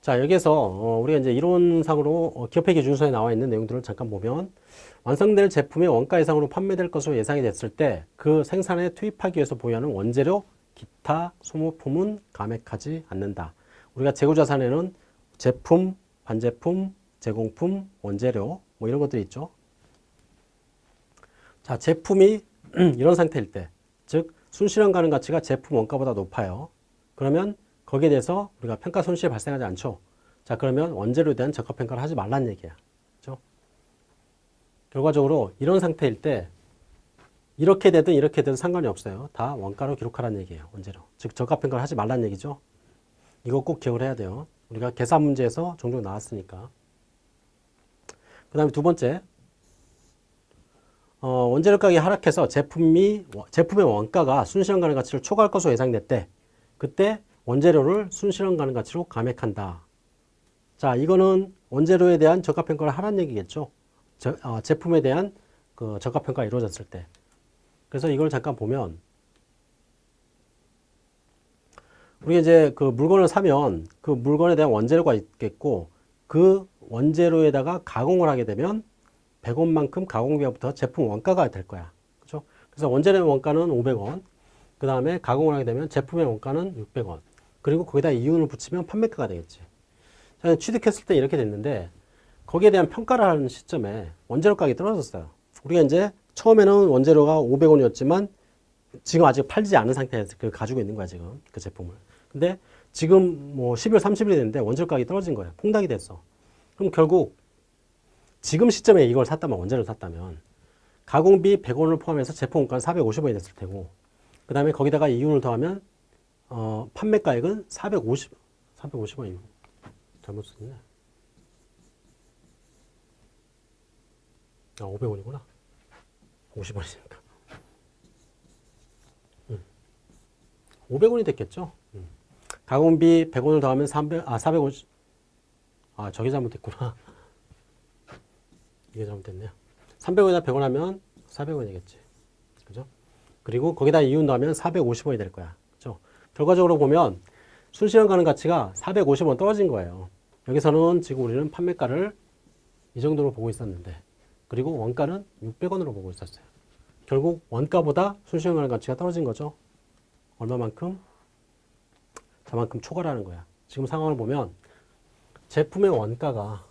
자 여기서 어, 우리가 이제 이론상으로 어, 기업회 기준서에 나와 있는 내용들을 잠깐 보면 완성될 제품이 원가 이상으로 판매될 것으로 예상이 됐을 때 그 생산에 투입하기 위해서 보유하는 원재료, 기타 소모품은 감액하지 않는다. 우리가 재고자산에는 제품, 반제품, 제공품, 원재료 뭐 이런 것들이 있죠. 자 제품이 이런 상태일 때, 즉 순실현 가능 가치가 제품 원가보다 높아요. 그러면 거기에 대해서 우리가 평가 손실이 발생하지 않죠. 자 그러면 원재료에 대한 적합평가를 하지 말라는 얘기야. 결과적으로 이런 상태일 때 이렇게 되든 이렇게 되든 상관이 없어요. 다 원가로 기록하라는 얘기예요. 원재료. 즉 저가평가를 하지 말라는 얘기죠. 이거 꼭 기억을 해야 돼요. 우리가 계산 문제에서 종종 나왔으니까. 그 다음에 두 번째 어, 원재료 가격이 하락해서 제품이 제품의 원가가 순실현 가능 가치를 초과할 것으로 예상됐대. 그때 원재료를 순실현 가능 가치로 감액한다. 자, 이거는 원재료에 대한 저가 평가를 하라는 얘기겠죠. 저, 어, 제품에 대한 그 저가평가가 이루어졌을 때. 그래서 이걸 잠깐 보면 우리가 이제 그 물건을 사면 그 물건에 대한 원재료가 있겠고 그 원재료에다가 가공을 하게 되면 100원만큼 가공비부터 제품 원가가 될 거야. 그죠? 그래서 원재료 원가는 500원. 그 다음에 가공을 하게 되면 제품의 원가는 600원. 그리고 거기다 이윤을 붙이면 판매가가 되겠지. 자, 취득했을 때 이렇게 됐는데 거기에 대한 평가를 하는 시점에 원재료 가격이 떨어졌어요. 우리가 이제 처음에는 원재료가 500원이었지만 지금 아직 팔지 않은 상태에서 그 가지고 있는 거야, 지금. 그 제품을. 근데 지금 뭐 12월 30일이 됐는데 원재료 가격이 떨어진 거예요. 폭락이 됐어. 그럼 결국 지금 시점에 이걸 샀다면, 원재료를 샀다면 가공비 100원을 포함해서 제품 원가는 450원이 됐을 테고 그 다음에 거기다가 이윤을 더하면 어, 판매가액은 450, 450원이 잘못 썼네. 아, 500원이구나. 50원이니까. 음. 500원이 됐겠죠? 음. 가공비 100원을 더하면 300, 아, 450, 아, 저게 잘못됐구나. 이게 잘못됐네요. 300원에다 100원 하면 400원이겠지. 그죠? 그리고 거기다 이윤 넣으면 450원이 될 거야. 그죠? 결과적으로 보면 순실현 가능 가치가 450원 떨어진 거예요. 여기서는 지금 우리는 판매가를 이 정도로 보고 있었는데 그리고 원가는 600원으로 보고 있었어요. 결국 원가보다 가능 가치가 떨어진 거죠. 얼마만큼? 저만큼 초과라는 거야. 지금 상황을 보면 제품의 원가가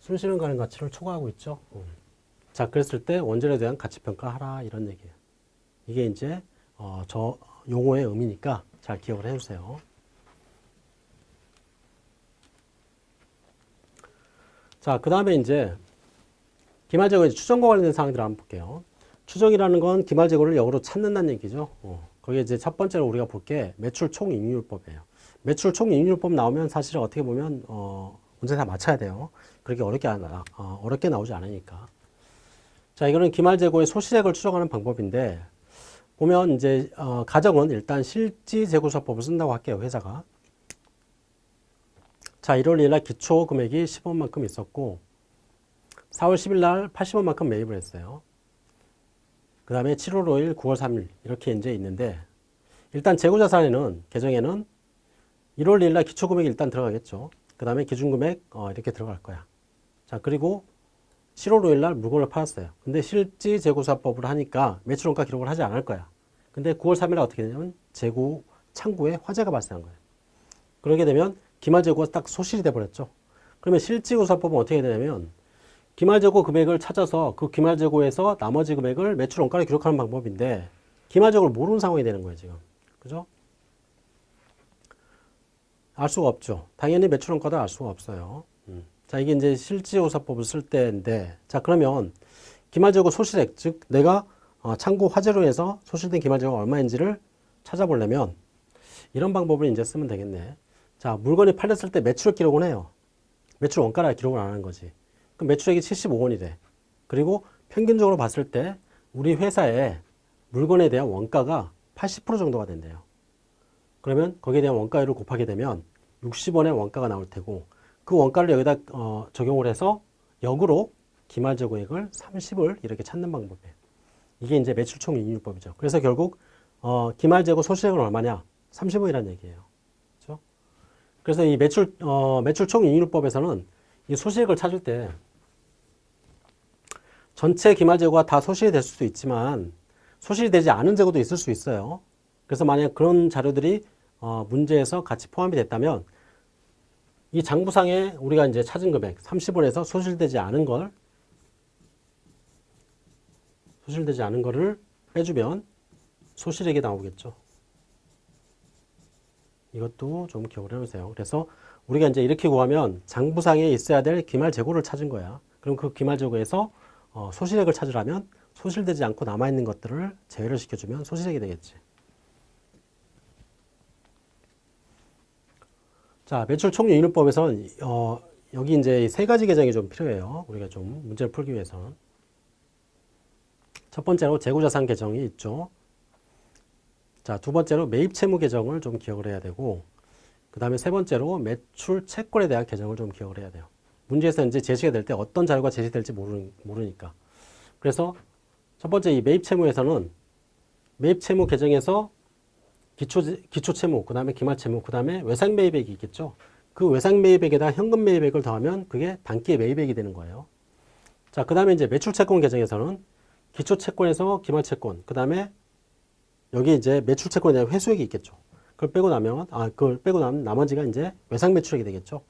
순실현 가능 가치를 초과하고 있죠. 음. 자, 그랬을 때 원재료에 대한 가치 평가하라 이런 얘기예요. 이게 이제 어, 저 용어의 의미니까 잘 기억을 해주세요. 자, 그 다음에 이제 기말재고 추정과 관련된 사항들을 한번 볼게요. 추정이라는 건 기말재고를 역으로 찾는다는 얘기죠. 어, 거기에 이제 첫 번째로 우리가 볼 게 매출 총익률법이에요. 매출 총익률법 나오면 사실 어떻게 보면 어, 문제 다 맞춰야 돼요. 그렇게 어렵게 안 나, 어, 어렵게 나오지 않으니까. 자, 이거는 기말재고의 소실액을 추정하는 방법인데 보면 이제 어, 가정은 일단 실지재고서법을 쓴다고 할게요. 회사가. 자, 1월 1일 날 기초 금액이 10원만큼 있었고 4월 10일 날 80원만큼 매입을 했어요. 그 다음에 7월 5일, 9월 3일 이렇게 이제 있는데 일단 재고자산에는 계정에는 1월 1일 날 기초 금액이 일단 들어가겠죠. 그 다음에 기준금액 어, 이렇게 들어갈 거야. 자, 그리고 7월 5일 날 물건을 팔았어요. 근데 실지 재고사법을 하니까 매출원가 기록을 하지 않을 거야. 근데 9월 3일 날 어떻게 되냐면 재고 창구에 화재가 발생한 거예요. 그러게 되면 기말 재고가 딱 소실이 돼 버렸죠. 그러면 실지고사법은 어떻게 되냐면 기말 재고 금액을 찾아서 그 기말 재고에서 나머지 금액을 매출 원가로 기록하는 방법인데 기말 재고를 모르는 상황이 되는 거예요, 지금. 그죠? 알 수가 없죠. 당연히 매출 원가도 알 수가 없어요. 음. 자, 이게 이제 실지조사법을 쓸 때인데, 자, 그러면 기말재고 소실액, 즉, 내가 어, 창고 화재로 해서 소실된 기말재고가 얼마인지를 찾아보려면 이런 방법을 이제 쓰면 되겠네. 자, 물건이 팔렸을 때 매출 기록을 해요. 매출 원가라 기록을 안 하는 거지. 그럼 매출액이 75원이 돼. 그리고 평균적으로 봤을 때 우리 회사의 물건에 대한 원가가 80% 정도가 된대요. 그러면 거기에 대한 원가율을 곱하게 되면 60원의 원가가 나올 테고 그 원가를 여기다 어, 적용을 해서 역으로 기말재고액을 30을 이렇게 찾는 방법이에요. 이게 이제 매출총 이익률법이죠. 그래서 결국 어, 기말재고 소실액은 얼마냐? 30원이라는 얘기예요. 그렇죠? 그래서 이 매출 어, 매출총 이익률법에서는 이 소실액을 찾을 때 전체 기말 재고가 다 소실이 될 수도 있지만 소실이 되지 않은 재고도 있을 수 있어요. 그래서 만약 그런 자료들이 어, 문제에서 같이 포함이 됐다면 이 장부상에 우리가 이제 찾은 금액 30원에서 소실되지 않은 걸 소실되지 않은 거를 빼주면 소실액이 나오겠죠. 이것도 좀 기억을 해주세요. 그래서 우리가 이제 이렇게 구하면 장부상에 있어야 될 기말 재고를 찾은 거야. 그럼 그 기말 재고에서 어, 소실액을 찾으려면 소실되지 않고 남아있는 것들을 제외를 시켜주면 소실액이 되겠지. 자, 매출 총유 인율법에서는 어, 여기 이제 세 가지 계정이 좀 필요해요. 우리가 좀 문제를 풀기 위해서는. 첫 번째로 재고자산 계정이 있죠. 자, 두 번째로 매입 채무 계정을 좀 기억을 해야 되고, 그 다음에 세 번째로 매출 채권에 대한 계정을 좀 기억을 해야 돼요. 문제에서 이제 제시가 될 때 어떤 자료가 제시될지 모르, 모르니까. 그래서 첫 번째 이 매입 채무에서는 매입 채무 계정에서 기초, 기초 채무, 그 다음에 기말 채무, 그 다음에 외상 매입액이 있겠죠. 그 외상 매입액에다 현금 매입액을 더하면 그게 단기 매입액이 되는 거예요. 자, 그 다음에 이제 매출 채권 계정에서는 기초 채권에서 기말 채권, 그 다음에 여기 이제 매출 채권에 대한 회수액이 있겠죠. 그걸 빼고 나면, 아, 그걸 빼고 나면 나머지가 이제 외상 매출액이 되겠죠.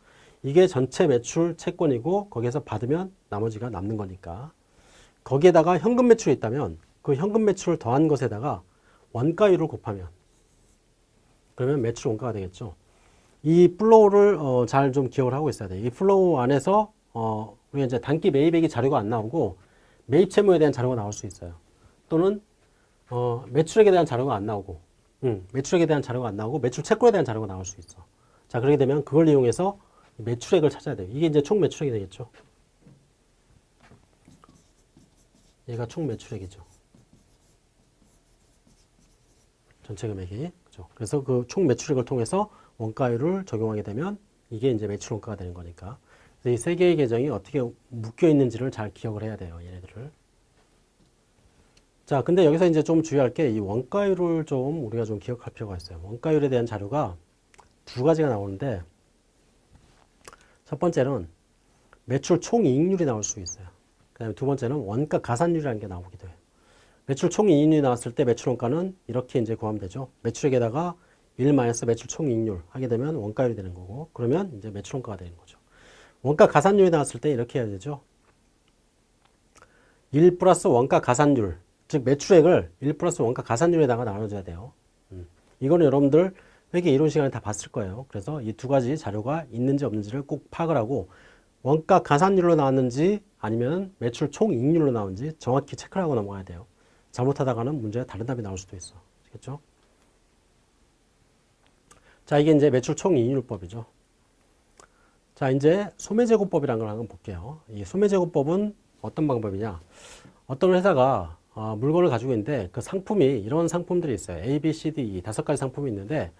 이게 전체 매출 채권이고 거기에서 받으면 나머지가 남는 거니까. 거기에다가 현금 매출이 있다면 그 현금 매출을 더한 것에다가 원가율을 곱하면 그러면 매출 원가가 되겠죠. 이 flow를 어, 잘 좀 기억을 하고 있어야 돼요. 이 flow 안에서 어, 우리가 이제 당기 매입액이 자료가 안 나오고 매입 채무에 대한 자료가 나올 수 있어요. 또는 어, 매출액에 대한 자료가 안 나오고 음, 매출액에 대한 자료가 안 나오고 매출 채권에 대한 자료가 나올 수 있어. 자 그렇게 되면 그걸 이용해서 매출액을 찾아야 돼요. 이게 이제 총 매출액이 되겠죠. 얘가 총 매출액이죠. 전체 금액이 그죠. 그래서 그 총 매출액을 통해서 원가율을 적용하게 되면 이게 이제 매출 원가가 되는 거니까. 이 세 개의 계정이 어떻게 묶여 있는지를 잘 기억을 해야 돼요. 얘네들을. 자, 근데 여기서 이제 좀 주의할 게 이 원가율을 좀 우리가 좀 기억할 필요가 있어요. 원가율에 대한 자료가 두 가지가 나오는데 첫 번째는 매출 총이익률이 나올 수 있어요. 그 다음에 두 번째는 원가 가산율이라는 게 나오기도 해요. 매출 총이익률이 나왔을 때 매출 원가는 이렇게 이제 구하면 되죠. 매출액에다가 1 마이너스 매출 총이익률 하게 되면 원가율이 되는 거고 그러면 이제 매출 원가가 되는 거죠. 원가 가산율이 나왔을 때 이렇게 해야 되죠. 1 플러스 원가 가산율 즉 매출액을 1 플러스 원가 가산율에다가 나눠줘야 돼요. 음. 이거는 여러분들 회계 이론 시간에 다 봤을 거예요. 그래서 이 두 가지 자료가 있는지 없는지를 꼭 파악을 하고 원가 가산율로 나왔는지 아니면 매출 총 이익률로 나온지 정확히 체크를 하고 넘어가야 돼요. 잘못하다가는 문제에 다른 답이 나올 수도 있어. 아시겠죠? 자, 이게 이제 매출 총 이익률법이죠. 자, 이제 소매제고법이라는 걸 한번 볼게요. 이 소매제고법은 어떤 방법이냐? 어떤 회사가 어, 물건을 가지고 있는데 그 상품이 이런 상품들이 있어요. A, B, C, D, E 다섯 가지 상품이 있는데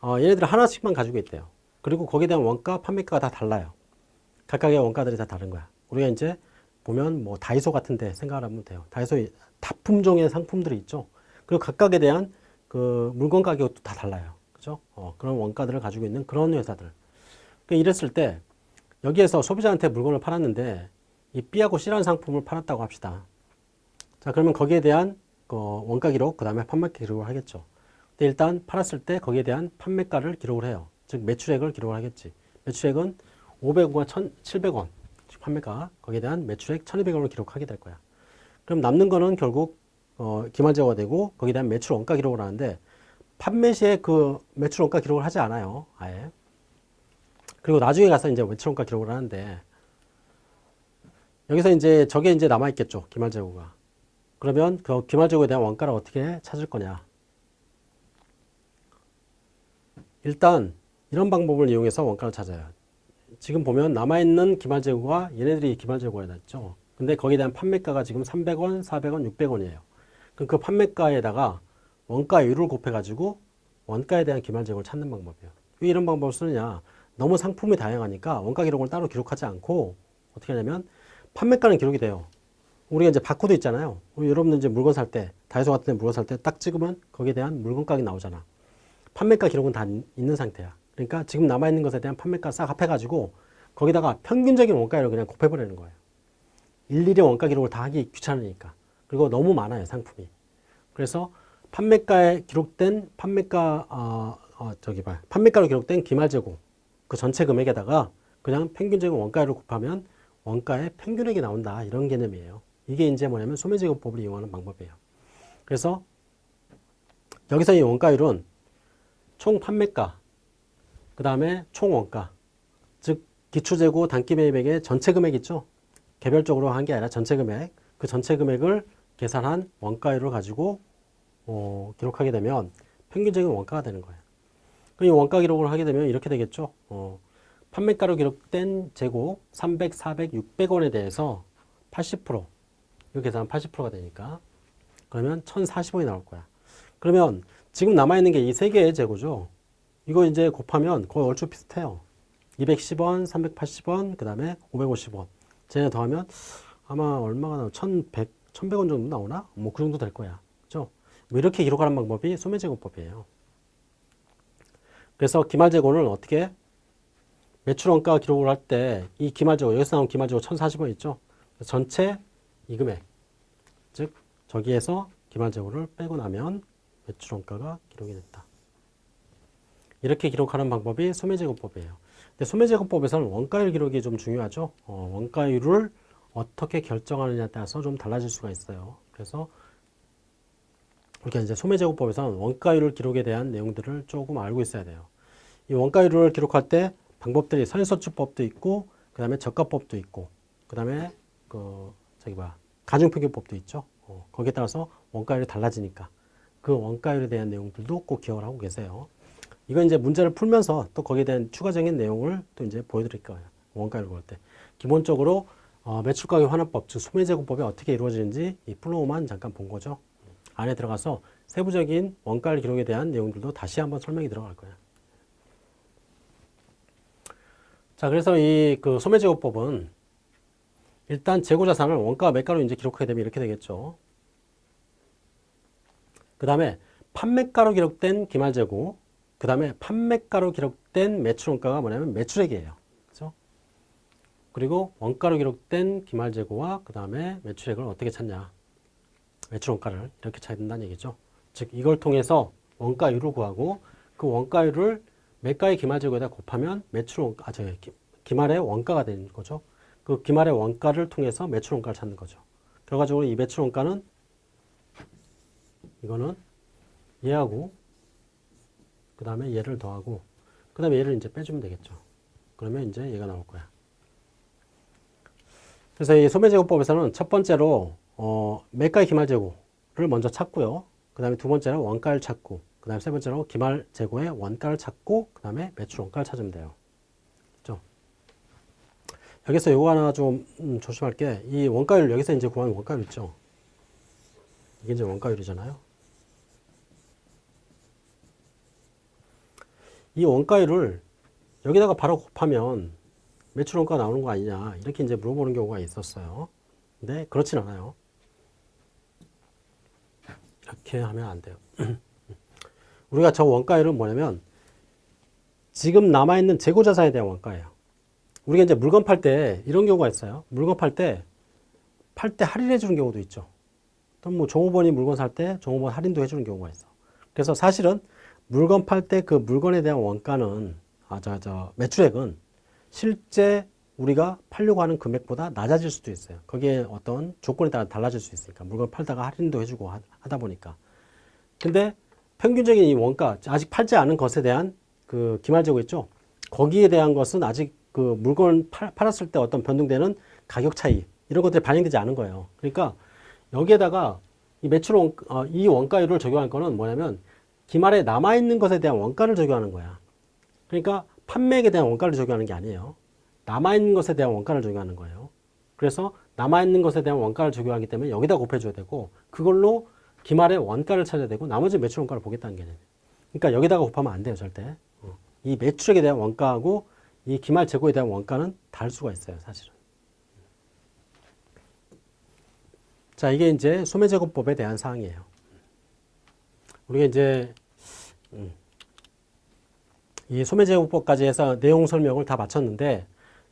어, 얘네들 하나씩만 가지고 있대요. 그리고 거기에 대한 원가, 판매가가 다 달라요. 각각의 원가들이 다 다른 거야. 우리가 이제 보면 뭐 다이소 같은데 생각을 하면 돼요. 다이소 다품종의 상품들이 있죠. 그리고 각각에 대한 그 물건 가격도 다 달라요. 그죠? 어, 그런 원가들을 가지고 있는 그런 회사들. 그러니까 이랬을 때 여기에서 소비자한테 물건을 팔았는데 이 B하고 C라는 상품을 팔았다고 합시다. 자, 그러면 거기에 대한 그 원가 기록, 그 다음에 판매 기록을 하겠죠. 일단 팔았을 때 거기에 대한 판매가를 기록을 해요. 즉 매출액을 기록을 하겠지. 매출액은 500원과 1,700원 판매가 거기에 대한 매출액 1,200원을 기록하게 될 거야. 그럼 남는 거는 결국 어, 기말제가 되고 거기에 대한 매출 원가 기록을 하는데 판매 시에 그 매출 원가 기록을 하지 않아요. 아예. 그리고 나중에 가서 이제 매출 원가 기록을 하는데 여기서 이제 저게 이제 남아 있겠죠. 기말재고가. 그러면 그 기말재고에 대한 원가를 어떻게 찾을 거냐? 일단 이런 방법을 이용해서 원가를 찾아요. 지금 보면 남아있는 기말재고가 얘네들이 기말재고가 됐죠. 근데 거기에 대한 판매가가 지금 300원, 400원, 600원이에요. 그럼 그 판매가에다가 원가율을 곱해가지고 원가에 대한 기말재고를 찾는 방법이에요. 왜 이런 방법을 쓰느냐? 너무 상품이 다양하니까 원가 기록을 따로 기록하지 않고 어떻게 하냐면 판매가는 기록이 돼요. 우리가 이제 바코드 있잖아요. 여러분들 이제 물건 살 때, 다이소 같은 데 물건 살 때 딱 찍으면 거기에 대한 물건 가격이 나오잖아. 판매가 기록은 다 있는 상태야. 그러니까 지금 남아있는 것에 대한 판매가 싹 합해가지고 거기다가 평균적인 원가율을 그냥 곱해버리는 거예요. 일일이 원가 기록을 다 하기 귀찮으니까. 그리고 너무 많아요, 상품이. 그래서 판매가에 기록된 판매가, 어, 어, 저기 봐. 판매가로 기록된 기말 재고 그 전체 금액에다가 그냥 평균적인 원가율을 곱하면 원가의 평균액이 나온다. 이런 개념이에요. 이게 이제 뭐냐면 소매제곱법을 이용하는 방법이에요. 그래서 여기서 이 원가율은 총 판매가, 그 다음에 총 원가, 즉 기초재고 단기 매입액의 전체 금액 있죠? 개별적으로 한 게 아니라 전체 금액, 그 전체 금액을 계산한 원가율을 가지고 어, 기록하게 되면 평균적인 원가가 되는 거예요. 그럼 이 원가 기록을 하게 되면 이렇게 되겠죠. 어, 판매가로 기록된 재고 300, 400, 600원에 대해서 80% 이거 계산하면 80%가 되니까 그러면 1040원이 나올 거야. 그러면 지금 남아있는 게 이 세 개의 재고죠. 이거 이제 곱하면 거의 얼추 비슷해요. 210원, 380원, 그 다음에 550원. 쟤네 더하면 아마 얼마가 나오 1100, 1100원 정도 나오나? 뭐 그 정도 될 거야. 그죠? 뭐 이렇게 기록하는 방법이 소매제곱법이에요. 그래서 기말재고는 어떻게 매출원가 기록을 할 때 이 기말재고 여기서 나온 기말재고 1040원 있죠? 전체 이 금액 즉 저기에서 기말재고를 빼고 나면 매출 원가가 기록이 됐다. 이렇게 기록하는 방법이 소매제곱법이에요. 근데 소매제곱법에서는 원가율 기록이 좀 중요하죠. 어, 원가율을 어떻게 결정하느냐에 따라서 좀 달라질 수가 있어요. 그래서 이렇게 이제 소매제곱법에서는 원가율 기록에 대한 내용들을 조금 알고 있어야 돼요. 이 원가율을 기록할 때 방법들이 선서추법도 있고, 그 다음에 저가법도 있고, 그 다음에 그 저기 봐 가중평균법도 있죠. 어, 거기에 따라서 원가율이 달라지니까 그 원가율에 대한 내용들도 꼭 기억을 하고 계세요. 이건 이제 문제를 풀면서 또 거기에 대한 추가적인 내용을 또 이제 보여드릴 거예요. 원가율 볼 때. 기본적으로 어, 매출가격 환원법, 즉 소매제공법이 어떻게 이루어지는지 이 flow만 잠깐 본 거죠. 안에 들어가서 세부적인 원가율 기록에 대한 내용들도 다시 한번 설명이 들어갈 거예요. 자, 그래서 이 그 소매제고법은 일단 재고자산을 원가 매가로 이제 기록하게 되면 이렇게 되겠죠. 그 다음에 판매가로 기록된 기말재고, 그 다음에 판매가로 기록된 매출원가가 뭐냐면 매출액이에요. 그죠? 그리고 원가로 기록된 기말재고와 그 다음에 매출액을 어떻게 찾냐. 매출원가를 이렇게 찾는다는 얘기죠. 즉 이걸 통해서 원가율을 구하고 그 원가율을 매가의 기말재고에다 곱하면 매출원가, 아, 저 기말의 원가가 되는 거죠. 그 기말의 원가를 통해서 매출원가를 찾는 거죠. 결과적으로 이 매출원가는 이거는 얘하고 그 다음에 얘를 더하고 그 다음에 얘를 이제 빼주면 되겠죠. 그러면 이제 얘가 나올 거야. 그래서 이 소매제곱법에서는 첫 번째로 어, 매가의 기말재고를 먼저 찾고요. 그 다음에 두 번째로 원가를 찾고 그 다음에 세 번째로 기말재고의 원가를 찾고 그 다음에 매출 원가를 찾으면 돼요. 여기서 요거 하나 좀 음, 조심할 게 이 원가율 여기서 이제 구하는 원가율 있죠. 이게 이제 원가율이잖아요. 이 원가율을 여기다가 바로 곱하면 매출 원가 나오는 거 아니냐 이렇게 이제 물어보는 경우가 있었어요. 근데 그렇진 않아요. 이렇게 하면 안 돼요. 우리가 저 원가율은 뭐냐면 지금 남아있는 재고자산에 대한 원가예요. 우리가 이제 물건 팔 때 이런 경우가 있어요. 물건 팔 때 팔 때 할인해 주는 경우도 있죠. 또뭐 종업원이 물건 살 때 종업원 할인도 해주는 경우가 있어. 그래서 사실은 물건 팔 때 그 물건에 대한 원가는 아, 저, 저, 매출액은 실제 우리가 팔려고 하는 금액보다 낮아질 수도 있어요. 거기에 어떤 조건에 따라 달라질 수 있으니까. 물건 팔다가 할인도 해주고 하다 보니까. 근데 평균적인 이 원가, 아직 팔지 않은 것에 대한 그 기말재고 있죠? 거기에 대한 것은 아직 그 물건 팔, 팔았을 때 어떤 변동되는 가격 차이, 이런 것들이 반영되지 않은 거예요. 그러니까 여기에다가 이 매출 원, 어, 이 원가율을 적용할 거는 뭐냐면 기말에 남아있는 것에 대한 원가를 적용하는 거야. 그러니까 판매액에 대한 원가를 적용하는 게 아니에요. 남아있는 것에 대한 원가를 적용하는 거예요. 그래서 남아있는 것에 대한 원가를 적용하기 때문에 여기다 곱해줘야 되고 그걸로 기말의 원가를 찾아야 되고 나머지 매출 원가를 보겠다는 개념이에요. 그러니까 여기다가 곱하면 안 돼요. 절대. 어. 이 매출액에 대한 원가하고 이 기말 재고에 대한 원가는 다를 수가 있어요. 사실은. 자 이게 이제 소매제곱법에 대한 사항이에요. 우리가 이제 음, 이 소매제곱법까지 해서 내용 설명을 다 마쳤는데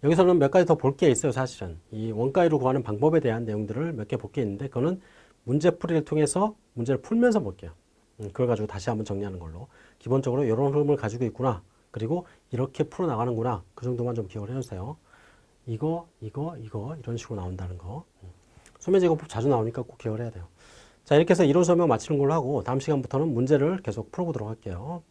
여기서는 몇 가지 더 볼 게 있어요 사실은. 이 원가율을 구하는 방법에 대한 내용들을 몇 개 볼 게 있는데 그거는 문제풀이를 통해서 문제를 풀면서 볼게요. 음, 그걸 가지고 다시 한번 정리하는 걸로. 기본적으로 이런 흐름을 가지고 있구나. 그리고 이렇게 풀어나가는구나. 그 정도만 좀 기억을 해주세요. 이거 이거 이거 이런 식으로 나온다는 거. 음. 소매제곱법 자주 나오니까 꼭 기억을 해야 돼요 자 이렇게 해서 이론 설명 마치는 걸로 하고 다음 시간부터는 문제를 계속 풀어보도록 할게요